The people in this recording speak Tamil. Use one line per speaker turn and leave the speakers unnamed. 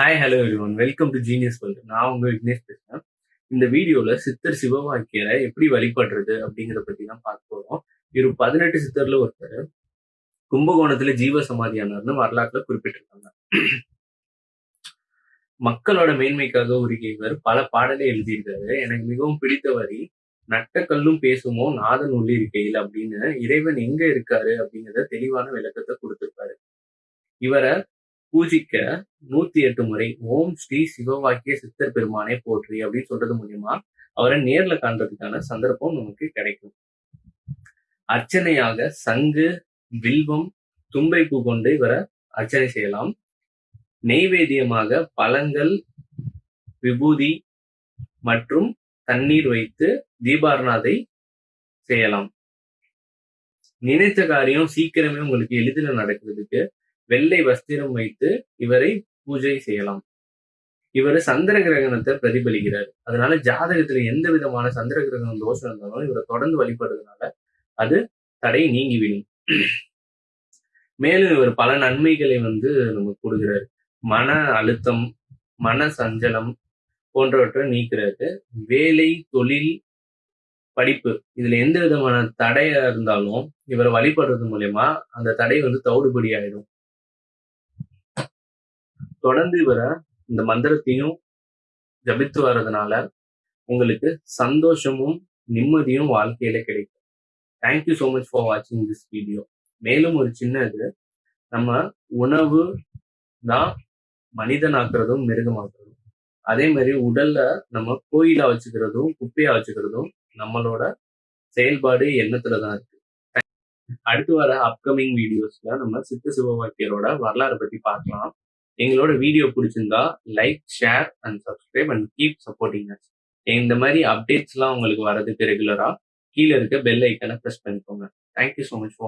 Hi hello everyone welcome to genius world நான் உங்க விக்னேஷ் பேசுறேன். இந்த வீடியோல சித்தர் சிவவாக்கியரை எப்படி வழிபடுறது அப்படிங்கிறத பத்தி தான் பார்க்க போறோம். இவர் பதினெட்டு சித்தர்ல ஒருத்தர். கும்பகோணத்துல ஜீவ சமாதியானார்னு வரலாற்றுல குறிப்பிட்டிருக்காங்க. மக்களோட மேன்மைக்காக உருகிய இவர் பல பாடலை எழுதியிருக்காரு. எனக்கு மிகவும் பிடித்த வரி நட்டக்கல்லும் பேசுமோ நாதன் உள்ளிருக்கையில் அப்படின்னு இறைவன் எங்க இருக்காரு அப்படிங்கிறத தெளிவான விளக்கத்தை கொடுத்திருப்பாரு. இவரை பூஜிக்க நூத்தி எட்டு முறை ஓம் ஸ்ரீ சிவவாக்கிய சித்தர் பெருமானை போற்றி அப்படின்னு சொல்றது மூலியமா அவரை நேர்ல காண்றதுக்கான சந்தர்ப்பம் நமக்கு கிடைக்கும். அர்ச்சனையாக சங்கு வில்வம் தும்பை பூ கொண்டு இவரை அர்ச்சனை செய்யலாம். நெய்வேத்தியமாக பழங்கள் விபூதி மற்றும் தண்ணீர் வைத்து தீபாரணாதை செய்யலாம். நினைத்த காரியம் சீக்கிரமே உங்களுக்கு எளிதில் நடக்கிறதுக்கு வெள்ளை வஸ்திரம் வைத்து இவரை பூஜை செய்யலாம். இவர் சந்திர கிரகணத்தை பிரதிபலிக்கிறார். அதனால ஜாதகத்துல எந்த விதமான சந்திர கிரகணம் தோஷம் இருந்தாலும் இவரை தொடர்ந்து வழிபடுறதுனால அது தடை நீங்கிவிடும். மேலும் இவர் பல நன்மைகளை வந்து நமக்கு கொடுக்கிறார். மன அழுத்தம் மன சஞ்சலம் போன்றவற்றை நீக்கிறது வேலை தொழில் படிப்பு இதுல எந்த விதமான தடையா இருந்தாலும் இவரை வழிபடுறது மூலயமா அந்த தடை வந்து தவிடுபடி ஆயிடும் தொடர்ந்து இவரை இந்த மந்திரத்தையும் ஜபித்து வர்றதுனால உங்களுக்கு சந்தோஷமும் நிம்மதியும் வாழ்க்கையில கிடைக்கும். Thank you so much for வாட்சிங் திஸ் வீடியோ மேலும் ஒரு சின்ன இது நம்ம உணவு தான் மனிதனாக்குறதும் மிருகமாக்குறதும். அதே மாதிரி உடல்ல நம்ம கோயிலா வச்சுக்கிறதும் குப்பையா வச்சுக்கிறதும் நம்மளோட செயல்பாடு எண்ணத்துல தான் இருக்கு. அடுத்து வர அப்கமிங் வீடியோஸ்ல நம்ம சித்த சிவவாக்கியரோட வரலாறு பத்தி பார்க்கலாம். எங்களோட வீடியோ பிடிச்சிருந்தா like share and subscribe and keep supporting us இந்த மாதிரி அப்டேட்ஸ்லாம் உங்களுக்கு வரதுக்கு ரெகுலரா கீழே இருக்க பெல் ஐக்கனை ப்ரெஸ் பண்ணிக்கோங்க. Thank you so much for